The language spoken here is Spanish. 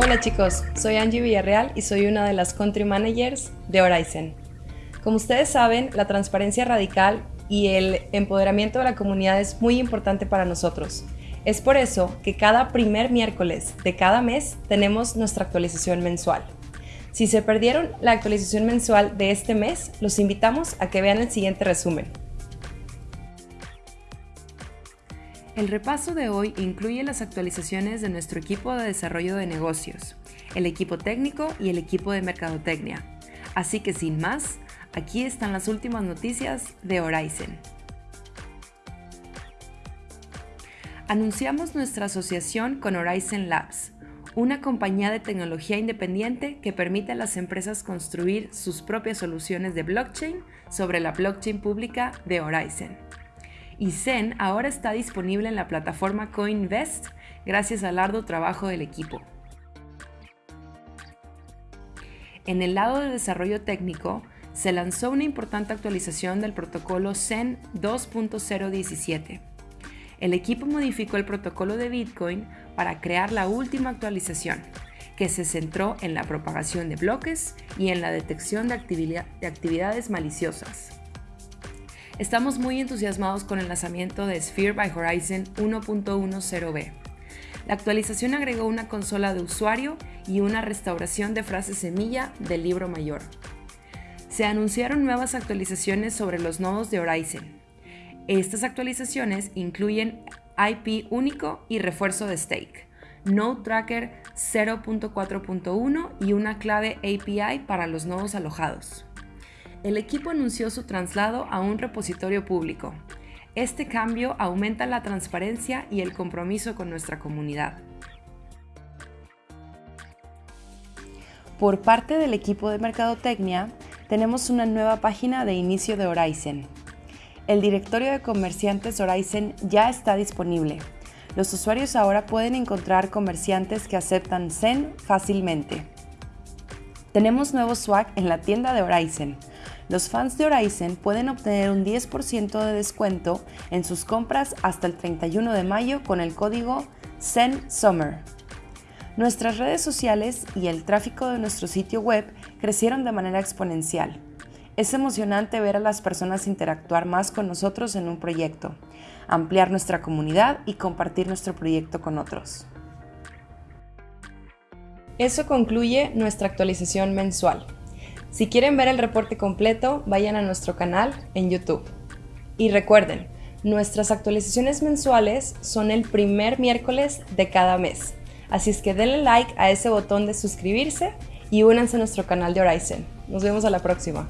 Hola chicos, soy Angie Villarreal y soy una de las Country Managers de Horizon. Como ustedes saben, la transparencia radical y el empoderamiento de la comunidad es muy importante para nosotros. Es por eso que cada primer miércoles de cada mes tenemos nuestra actualización mensual. Si se perdieron la actualización mensual de este mes, los invitamos a que vean el siguiente resumen. El repaso de hoy incluye las actualizaciones de nuestro equipo de desarrollo de negocios, el equipo técnico y el equipo de mercadotecnia. Así que sin más, aquí están las últimas noticias de Horizon. Anunciamos nuestra asociación con Horizon Labs, una compañía de tecnología independiente que permite a las empresas construir sus propias soluciones de blockchain sobre la blockchain pública de Horizon. Y Zen ahora está disponible en la plataforma CoinVest gracias al arduo trabajo del equipo. En el lado de desarrollo técnico, se lanzó una importante actualización del protocolo Zen 2.017 el equipo modificó el protocolo de Bitcoin para crear la última actualización, que se centró en la propagación de bloques y en la detección de, actividades maliciosas. Estamos muy entusiasmados con el lanzamiento de Sphere by Horizon 1.10b. La actualización agregó una consola de usuario y una restauración de frases semilla del libro mayor. Se anunciaron nuevas actualizaciones sobre los nodos de Horizon, estas actualizaciones incluyen IP único y refuerzo de stake, Node Tracker 0.4.1 y una clave API para los nodos alojados. El equipo anunció su traslado a un repositorio público. Este cambio aumenta la transparencia y el compromiso con nuestra comunidad. Por parte del equipo de Mercadotecnia, tenemos una nueva página de inicio de Horizon, el directorio de comerciantes Horizon ya está disponible. Los usuarios ahora pueden encontrar comerciantes que aceptan Zen fácilmente. Tenemos nuevo swag en la tienda de Horizon. Los fans de Horizon pueden obtener un 10% de descuento en sus compras hasta el 31 de mayo con el código ZenSummer. Nuestras redes sociales y el tráfico de nuestro sitio web crecieron de manera exponencial. Es emocionante ver a las personas interactuar más con nosotros en un proyecto, ampliar nuestra comunidad y compartir nuestro proyecto con otros. Eso concluye nuestra actualización mensual. Si quieren ver el reporte completo, vayan a nuestro canal en YouTube. Y recuerden, nuestras actualizaciones mensuales son el primer miércoles de cada mes. Así es que denle like a ese botón de suscribirse y únanse a nuestro canal de Horizon. Nos vemos a la próxima.